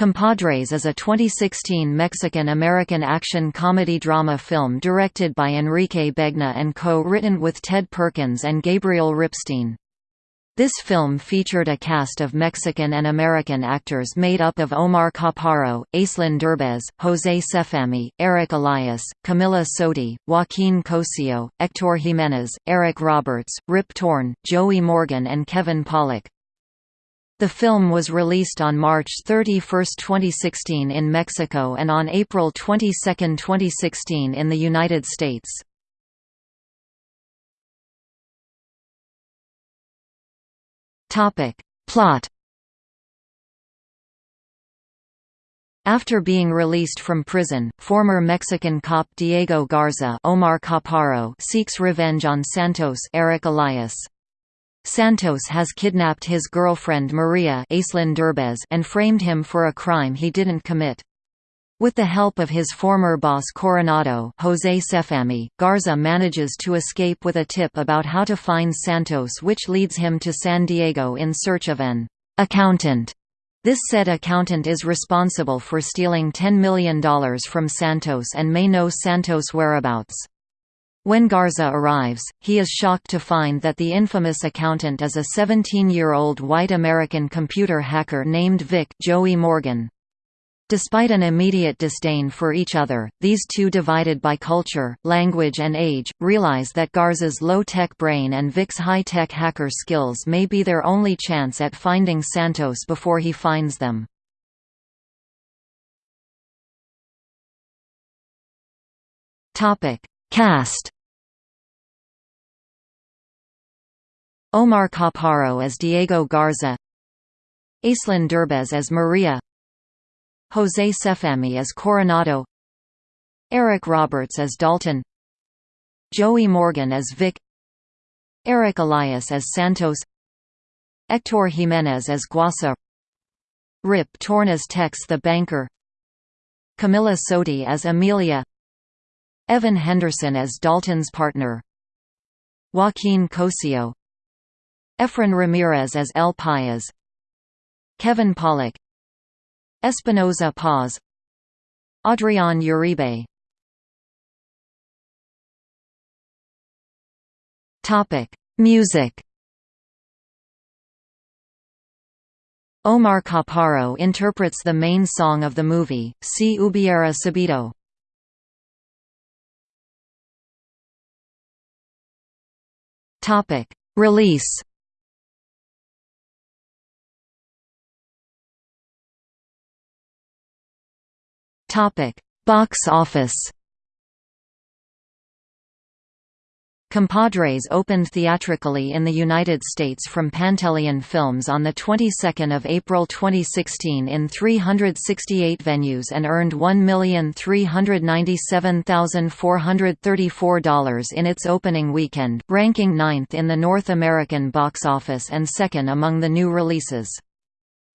Compadres is a 2016 Mexican-American action comedy-drama film directed by Enrique Begne and co-written with Ted Perkins and Gabriel Ripstein. This film featured a cast of Mexican and American actors made up of Omar Chaparro, Aislinn Derbez, José Sefami, Eric Elias, Camila Sodi, Joaquin Cosio, Hector Jimenez, Eric Roberts, Rip Torn, Joey Morgan and Kevin Pollak. The film was released on March 31, 2016 in Mexico and on April 22, 2016 in the United States. Plot After being released from prison, former Mexican cop Diego Garza Omar Chaparro seeks revenge on Santos Eric Elias. Santos has kidnapped his girlfriend Maria and framed him for a crime he didn't commit. With the help of his former boss Coronado Jose Sefami, Garza manages to escape with a tip about how to find Santos which leads him to San Diego in search of an «accountant». This said accountant is responsible for stealing $10 million from Santos and may know Santos' whereabouts. When Garza arrives, he is shocked to find that the infamous accountant is a 17-year-old white American computer hacker named Vic Joey Morgan. Despite an immediate disdain for each other, these two divided by culture, language and age, realize that Garza's low-tech brain and Vic's high-tech hacker skills may be their only chance at finding Santos before he finds them. Cast. Omar Chaparro as Diego Garza. Aislinn Derbez as Maria. José Sefami as Coronado. Eric Roberts as Dalton. Joey Morgan as Vic. Eric Elias as Santos. Hector Jimenez as Guasa. Rip Torn as Tex the banker. Camila Sodi as Amelia Evan Henderson as Dalton's partner. Joaquin Cosio Efren Ramirez as El Payas Kevin Pollak Espinoza Paz. Adrian Uribe. Music. Omar Chaparro interprets the main song of the movie, Si Hubiera Sabido. Release Topic: Box office Compadres opened theatrically in the United States from Pantelion Films on the 22nd of April 2016 in 368 venues and earned $1,397,434 in its opening weekend, ranking ninth in the North American box office and second among the new releases.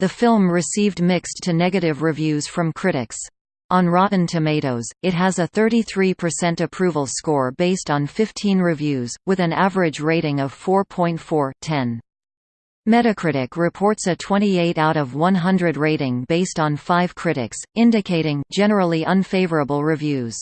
The film received mixed to negative reviews from critics. On Rotten Tomatoes, it has a 33% approval score based on 15 reviews, with an average rating of 4.4/10. Metacritic reports a 28 out of 100 rating based on 5 critics, indicating generally unfavorable reviews.